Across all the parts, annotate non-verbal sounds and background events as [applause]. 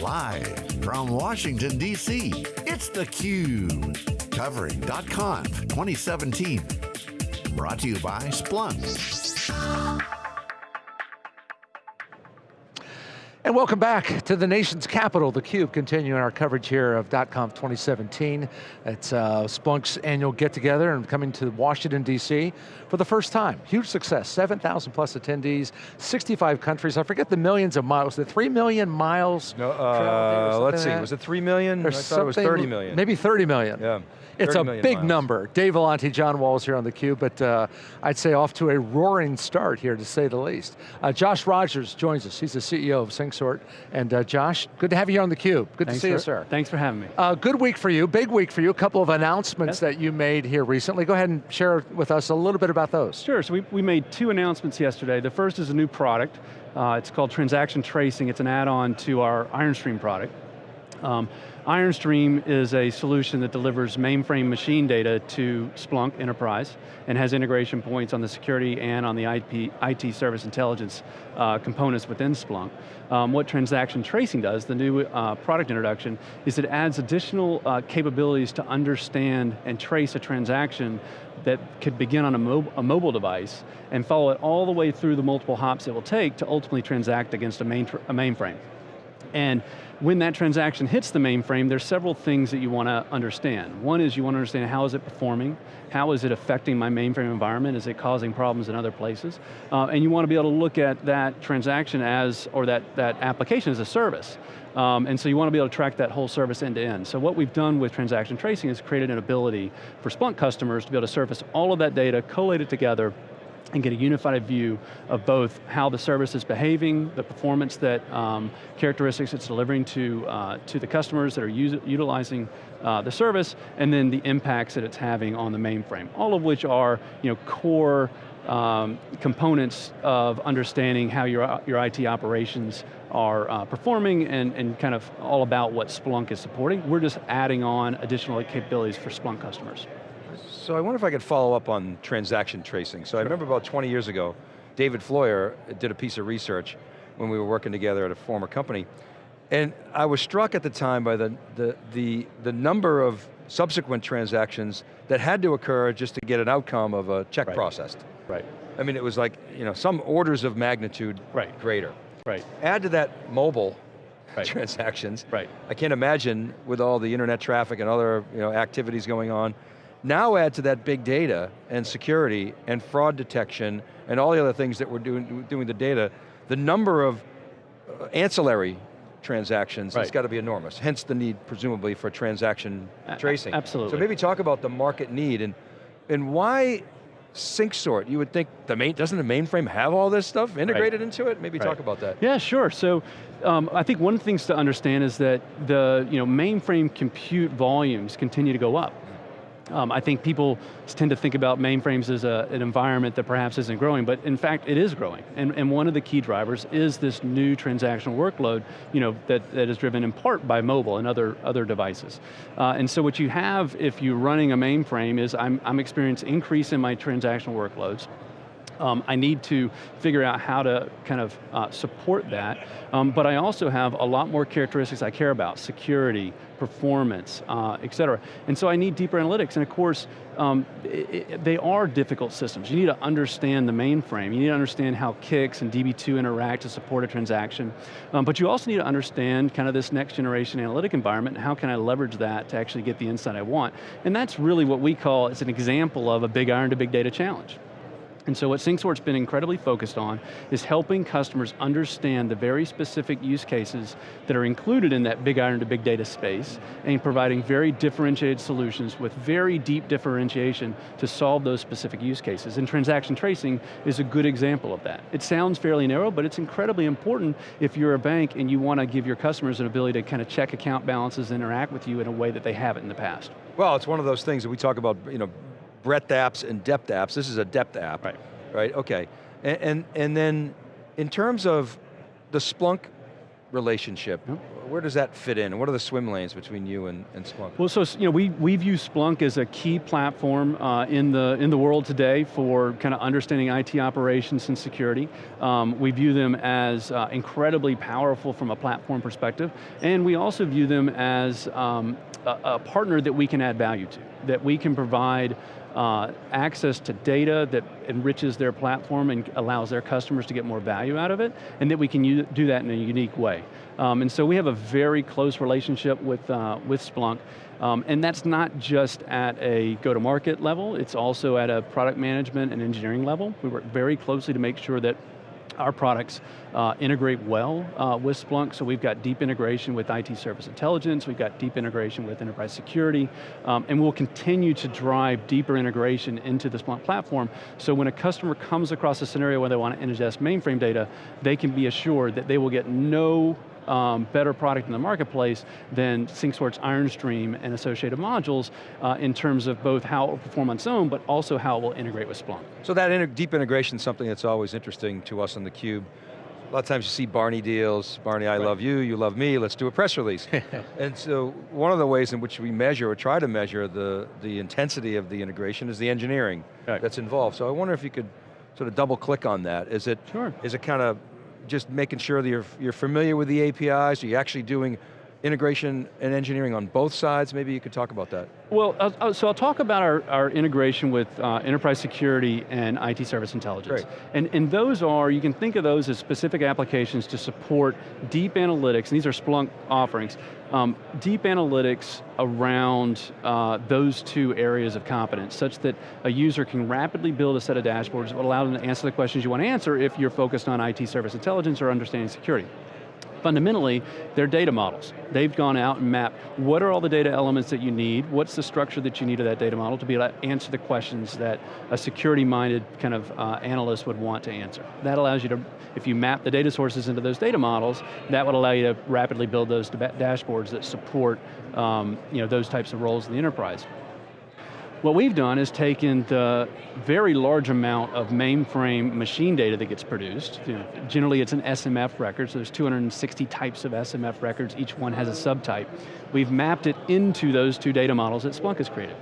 Live from Washington, D.C., it's theCUBE. Covering .conf 2017. Brought to you by Splunk. And welcome back to the nation's capital, theCUBE, continuing our coverage here of .conf 2017. It's uh, Splunk's annual get-together and coming to Washington, D.C. for the first time. Huge success, 7,000 plus attendees, 65 countries. I forget the millions of miles, the 3 million miles? No, uh, let's see, was it 3 million? Or I thought it was 30 million. Maybe 30 million. Yeah. It's a big miles. number. Dave Vellante, John Walls here on theCUBE, but uh, I'd say off to a roaring start here to say the least. Uh, Josh Rogers joins us. He's the CEO of SyncSort. And uh, Josh, good to have you here on theCUBE. Good Thanks to see for, you, sir. Thanks for having me. Uh, good week for you, big week for you. A couple of announcements Yes. that you made here recently. Go ahead and share with us a little bit about those. Sure, so we, we made two announcements yesterday. The first is a new product. Uh, it's called Transaction Tracing. It's an add-on to our IronStream product. Um, IronStream is a solution that delivers mainframe machine data to Splunk Enterprise and has integration points on the security and on the IP, IT service intelligence uh, components within Splunk. Um, what transaction tracing does, the new uh, product introduction, is it adds additional uh, capabilities to understand and trace a transaction that could begin on a, a, mobile device and follow it all the way through the multiple hops it will take to ultimately transact against a, main a mainframe. And when that transaction hits the mainframe, there's several things that you want to understand. One is you want to understand how is it performing, how is it affecting my mainframe environment, is it causing problems in other places? Uh, and you want to be able to look at that transaction as, or that, that application as a service. Um, and so you want to be able to track that whole service end to end. So what we've done with transaction tracing is created an ability for Splunk customers to be able to surface all of that data, collate it together, and get a unified view of both how the service is behaving, the performance that um, characteristics it's delivering to, uh, to the customers that are utilizing uh, the service, and then the impacts that it's having on the mainframe. All of which are you know, core um, components of understanding how your, your IT operations are uh, performing and, and kind of all about what Splunk is supporting. We're just adding on additional capabilities for Splunk customers. So I wonder if I could follow up on transaction tracing. So I remember about 20 years ago, David Floyer did a piece of research when we were working together at a former company. And I was struck at the time by the, the, the, the number of subsequent transactions that had to occur just to get an outcome of a check Right. processed. Right, I mean, it was like, you know, some orders of magnitude Right. greater. right, Add to that mobile Right. transactions. right. I can't imagine with all the internet traffic and other you know, activities going on. Now add to that big data and security and fraud detection and all the other things that we're doing, doing the data, the number of uh, ancillary transactions has got to be enormous. Hence the need, presumably, for transaction tracing. absolutely. So maybe talk about the market need and, and why SyncSort? You would think, the main, doesn't the mainframe have all this stuff integrated into it? Maybe talk about that. Yeah, sure. So um, I think one of the things to understand is that the you know, mainframe compute volumes continue to go up. Um, I think people tend to think about mainframes as a, an environment that perhaps isn't growing, but in fact it is growing. And, and one of the key drivers is this new transactional workload you know, that, that is driven in part by mobile and other, other devices. Uh, and so what you have if you're running a mainframe is I'm, I'm experiencing increase in my transactional workloads. Um, I need to figure out how to kind of uh, support that, um, but I also have a lot more characteristics I care about, security, performance, uh, et cetera. And so I need deeper analytics, and of course, um, i i they are difficult systems. You need to understand the mainframe, you need to understand how CICS and DB2 interact to support a transaction, um, but you also need to understand kind of this next generation analytic environment, and how can I leverage that to actually get the insight I want. And that's really what we call, it's an example of a big iron to big data challenge. And so what SyncSort's been incredibly focused on is helping customers understand the very specific use cases that are included in that big iron to big data space and providing very differentiated solutions with very deep differentiation to solve those specific use cases. And transaction tracing is a good example of that. It sounds fairly narrow, but it's incredibly important if you're a bank and you want to give your customers an ability to kind of check account balances and interact with you in a way that they haven't in the past. Well, it's one of those things that we talk about, you know, breadth apps and depth apps. This is a depth app. Right. Right, okay. And, and, and then, in terms of the Splunk relationship, where does that fit in? What are the swim lanes between you and, and Splunk? Well, so you know, we, we view Splunk as a key platform uh, in, the, in the world today for kind of understanding IT operations and security. Um, we view them as uh, incredibly powerful from a platform perspective, and we also view them as um, a, a partner that we can add value to, that we can provide uh, access to data that enriches their platform and allows their customers to get more value out of it, and that we can do that in a unique way. Um, and so we have a very close relationship with, uh, with Splunk, um, and that's not just at a go-to-market level, it's also at a product management and engineering level. We work very closely to make sure that our products uh, integrate well uh, with Splunk, so we've got deep integration with IT service intelligence, we've got deep integration with enterprise security, um, and we'll continue to drive deeper integration into the Splunk platform, so when a customer comes across a scenario where they want to ingest mainframe data, they can be assured that they will get no um, better product in the marketplace than SyncSort's IronStream and associated modules uh, in terms of both how it will perform on its own, but also how it will integrate with Splunk. So that inter deep integration is something that's always interesting to us on theCUBE. A lot of times you see Barney deals, Barney, I right. love you, you love me, let's do a press release. [laughs] and so one of the ways in which we measure or try to measure the, the intensity of the integration is the engineering right. that's involved. So I wonder if you could sort of double click on that. Is it, sure. is it kind of just making sure that you're, you're familiar with the APIs, are you actually doing integration and engineering on both sides? Maybe you could talk about that. Well, uh, so I'll talk about our, our integration with uh, enterprise security and IT service intelligence. Great. And, and those are, you can think of those as specific applications to support deep analytics, and these are Splunk offerings, um, deep analytics around uh, those two areas of competence, such that a user can rapidly build a set of dashboards that will allow them to answer the questions you want to answer if you're focused on IT service intelligence or understanding security fundamentally, they're data models. They've gone out and mapped what are all the data elements that you need, what's the structure that you need of that data model to be able to answer the questions that a security-minded kind of uh, analyst would want to answer. That allows you to, if you map the data sources into those data models, that would allow you to rapidly build those dashboards that support um, you know, those types of roles in the enterprise. What we've done is taken the very large amount of mainframe machine data that gets produced. You know, generally it's an SMF record, so there's 260 types of SMF records, each one has a subtype. We've mapped it into those two data models that Splunk has created.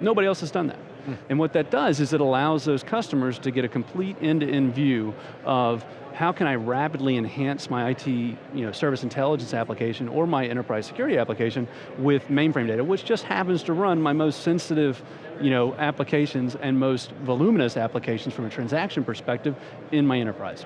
Nobody else has done that. Hmm. And what that does is it allows those customers to get a complete end-to-end -end view of how can I rapidly enhance my IT you know, service intelligence application or my enterprise security application with mainframe data, which just happens to run my most sensitive you know, applications and most voluminous applications from a transaction perspective in my enterprise.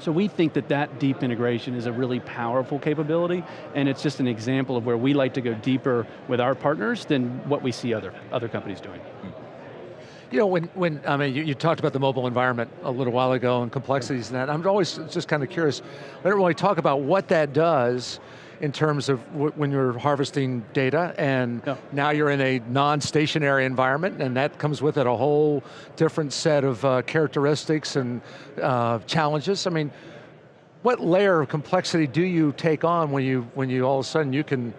So we think that that deep integration is a really powerful capability, and it's just an example of where we like to go deeper with our partners than what we see other, other companies doing. You know, when, when I mean, you, you, talked about the mobile environment a little while ago and complexities and that. I'm always just kind of curious. I don't really talk about what that does in terms of when you're harvesting data and yeah. now you're in a non-stationary environment and that comes with it a whole different set of uh, characteristics and uh, challenges. I mean, what layer of complexity do you take on when you, when you all of a sudden you can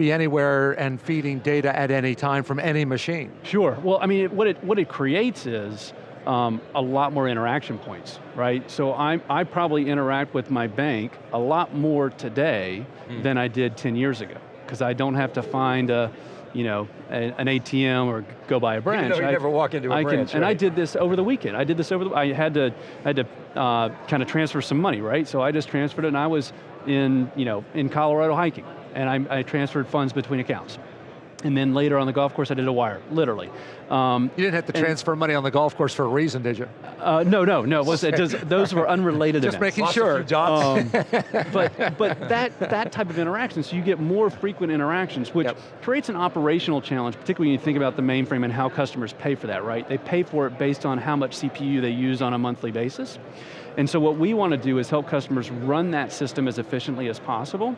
be anywhere and feeding data at any time from any machine. Sure, well I mean, what it, what it creates is um, a lot more interaction points, right? So I, I probably interact with my bank a lot more today mm. than I did 10 years ago, because I don't have to find a, you know, a, an ATM or go by a branch. You, know, you I, never walk into a I branch, can, right? And I did this over the weekend. I did this over the, I had to, I had to uh, kind of transfer some money, right? So I just transferred it and I was in, you know, in Colorado hiking and I, I transferred funds between accounts. And then later on the golf course, I did a wire, literally. Um, you didn't have to transfer money on the golf course for a reason, did you? Uh, no, no, no. Was, it does, [laughs] those were unrelated Just events. making sure. Um, [laughs] but but that, that type of interaction, so you get more frequent interactions, which yep. creates an operational challenge, particularly when you think about the mainframe and how customers pay for that, right? They pay for it based on how much CPU they use on a monthly basis. And so what we want to do is help customers run that system as efficiently as possible,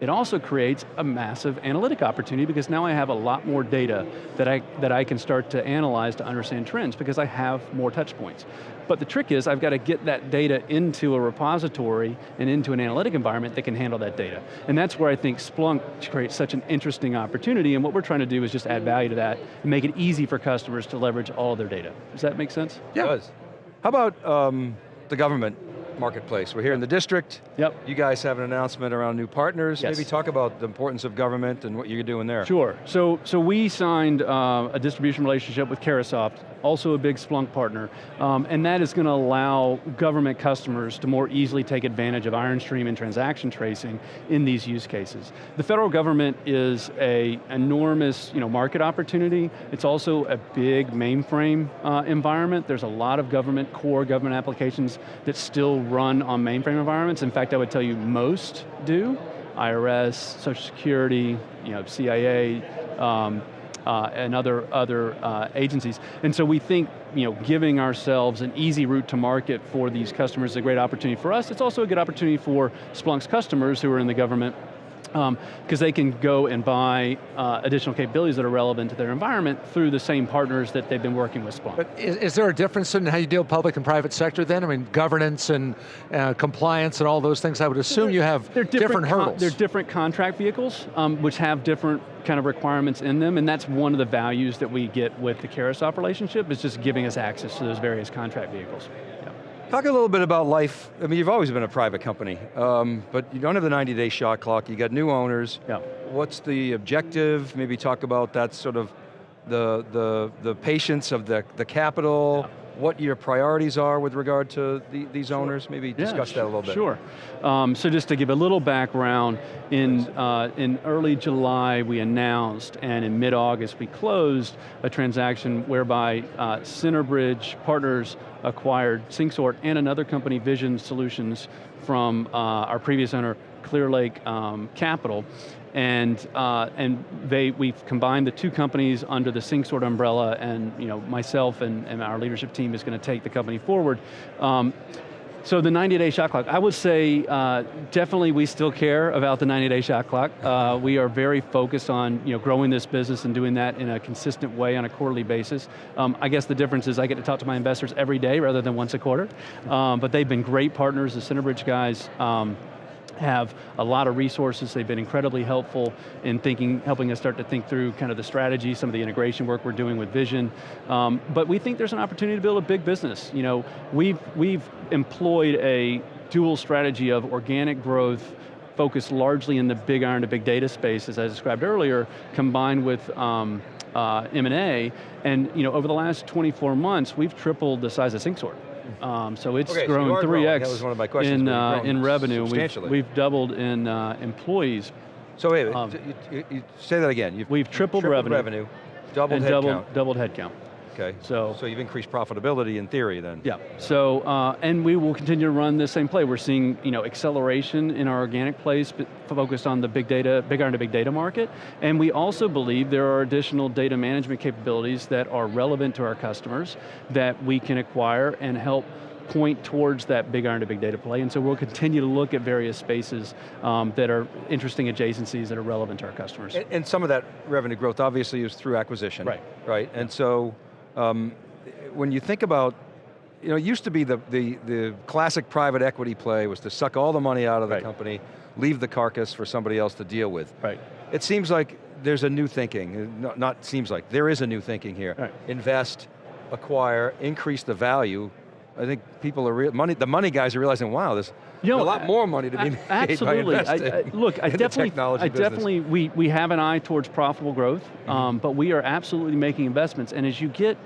it also creates a massive analytic opportunity because now I have a lot more data that I, that I can start to analyze to understand trends because I have more touch points. But the trick is I've got to get that data into a repository and into an analytic environment that can handle that data. And that's where I think Splunk creates such an interesting opportunity and what we're trying to do is just add value to that and make it easy for customers to leverage all of their data. Does that make sense? Yeah. It does. How about um, the government marketplace. We're here in the district. Yep. You guys have an announcement around new partners. Yes. Maybe talk about the importance of government and what you're doing there. Sure, so, so we signed uh, a distribution relationship with Carahsoft, also a big Splunk partner, um, and that is going to allow government customers to more easily take advantage of IronStream and transaction tracing in these use cases. The federal government is a enormous you know, market opportunity. It's also a big mainframe uh, environment. There's a lot of government, core government applications that still run on mainframe environments. In fact, I would tell you most do. IRS, Social Security, you know, CIA, um, uh, and other, other uh, agencies. And so we think you know, giving ourselves an easy route to market for these customers is a great opportunity for us. It's also a good opportunity for Splunk's customers who are in the government because um, they can go and buy uh, additional capabilities that are relevant to their environment through the same partners that they've been working with Splunk. But is, is there a difference in how you deal with public and private sector then? I mean, governance and uh, compliance and all those things, I would assume they're, you have different, different hurdles. they're different contract vehicles, um, which have different kind of requirements in them, and that's one of the values that we get with the Carahsoft relationship, is just giving us access to those various contract vehicles. Talk a little bit about life. I mean, you've always been a private company, um, but you don't have the 90-day shot clock. You got new owners. Yeah. What's the objective? Maybe talk about that sort of the the the patience of the the capital. Yeah what your priorities are with regard to the, these sure. owners? Maybe discuss yeah, that a little bit. Sure. Um, so just to give a little background, in, uh, in early July we announced, and in mid-August we closed a transaction whereby uh, Centerbridge Partners acquired SyncSort and another company, Vision Solutions, from uh, our previous owner, Clearlake um, Capital, and uh, and they we've combined the two companies under the SyncSort umbrella, and you know myself and, and our leadership team is going to take the company forward. Um, so the 90-day shot clock, I would say uh, definitely we still care about the 90-day shot clock. Uh, we are very focused on you know, growing this business and doing that in a consistent way on a quarterly basis. Um, I guess the difference is I get to talk to my investors every day rather than once a quarter. Um, but they've been great partners, the Centerbridge guys. Um, have a lot of resources. They've been incredibly helpful in thinking, helping us start to think through kind of the strategy, some of the integration work we're doing with Vision. Um, but we think there's an opportunity to build a big business. You know, we've, we've employed a dual strategy of organic growth focused largely in the big iron to big data space, as I described earlier, combined with um, uh, M&A, and you know, over the last 24 months, we've tripled the size of SyncSort. Um, so it's okay, grown so 3x in, uh, in revenue. We've, we've, doubled in uh, employees. So wait, um, you, you, say that again. You've, we've tripled, tripled revenue, revenue, doubled and doubled, doubled headcount. Okay, so, so you've increased profitability in theory then. Yeah, so, uh, and we will continue to run the same play. We're seeing you know, acceleration in our organic plays focused on the big data, big iron to big data market, and we also believe there are additional data management capabilities that are relevant to our customers that we can acquire and help point towards that big iron to big data play, and so we'll continue to look at various spaces um, that are interesting adjacencies that are relevant to our customers. And, and, some of that revenue growth obviously is through acquisition. Right. Right, and so um, when you think about, you know, it used to be the, the, the classic private equity play was to suck all the money out of the right. company, leave the carcass for somebody else to deal with. Right. It seems like there's a new thinking, not, not seems like, there is a new thinking here. Right. Invest, acquire, increase the value, I think people are, real, money, the money guys are realizing, wow, there's you know, a lot more money to be made absolutely. by investing I, I, [laughs] look, I definitely, I definitely, we, we have an eye towards profitable growth, mm -hmm. um, but we are absolutely making investments, and as you get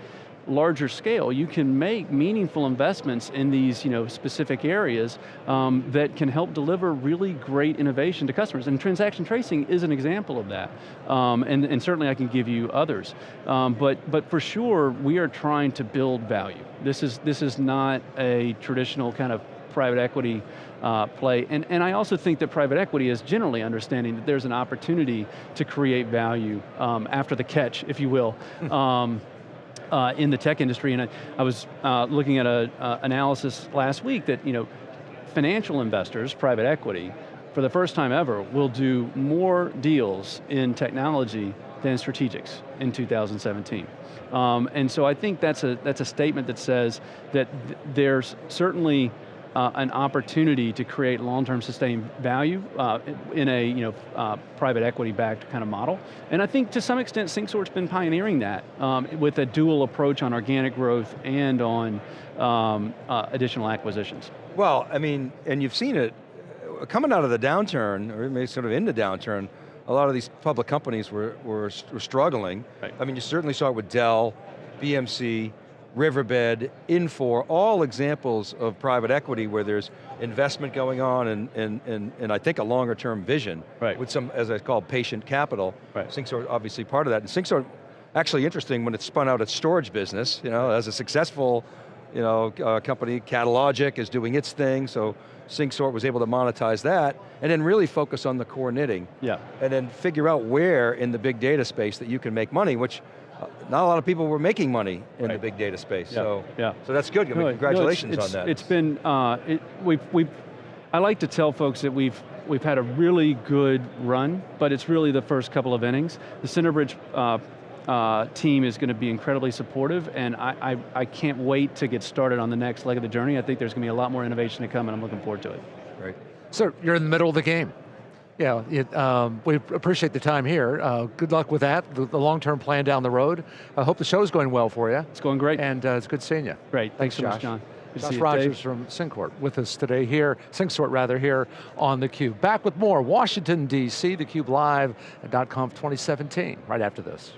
larger scale, you can make meaningful investments in these you know, specific areas um, that can help deliver really great innovation to customers. And transaction tracing is an example of that. Um, and, and certainly I can give you others. Um, but, but for sure, we are trying to build value. This is, this is not a traditional kind of private equity uh, play. And, and I also think that private equity is generally understanding that there's an opportunity to create value um, after the catch, if you will. um, uh, in the tech industry, and I, I was uh, looking at an uh, analysis last week that you know, financial investors, private equity, for the first time ever, will do more deals in technology than strategics in 2017. Um, and so I think that's a, that's a statement that says that th there's certainly uh, an opportunity to create long-term sustained value uh, in a you know, uh, private equity-backed kind of model. And I think to some extent, SyncSort's been pioneering that um, with a dual approach on organic growth and on um, uh, additional acquisitions. Well, I mean, and you've seen it, uh, coming out of the downturn, or maybe sort of in the downturn, a lot of these public companies were, were, were struggling. Right. I mean, you certainly saw it with Dell, BMC, Riverbed, Infor, all examples of private equity where there's investment going on and, and, and, and I think a longer term vision Right. with some, as I call, patient capital. Right. SyncSort obviously part of that. And SyncSort, actually interesting when it spun out its storage business, you know, as a successful you know, uh, company, Catalogic is doing its thing, so SyncSort was able to monetize that, and then really focus on the core knitting. Yeah. And then figure out where in the big data space that you can make money, which not a lot of people were making money in the big data space. Yeah, So, yeah. so that's good, I mean, No, no, it's- congratulations it's, on that. It's been, uh, it, we've, we've, I like to tell folks that we've, we've had a really good run, but it's really the first couple of innings. The Centerbridge uh, uh, team is going to be incredibly supportive, and I, I, I can't wait to get started on the next leg of the journey. I think there's going to be a lot more innovation to come, and I'm looking forward to it. Great. So you're in the middle of the game. Yeah, it, um, we appreciate the time here. Uh, good luck with that, the, the long-term plan down the road. I hope the show's going well for you. It's going great. And uh, it's good seeing you. Great, thanks so much, John. Good Josh Rogers Dave. from SyncSort with us today here, SyncSort rather, here on theCUBE. Back with more Washington, D.C., theCUBE Live at .conf 2017, right after this.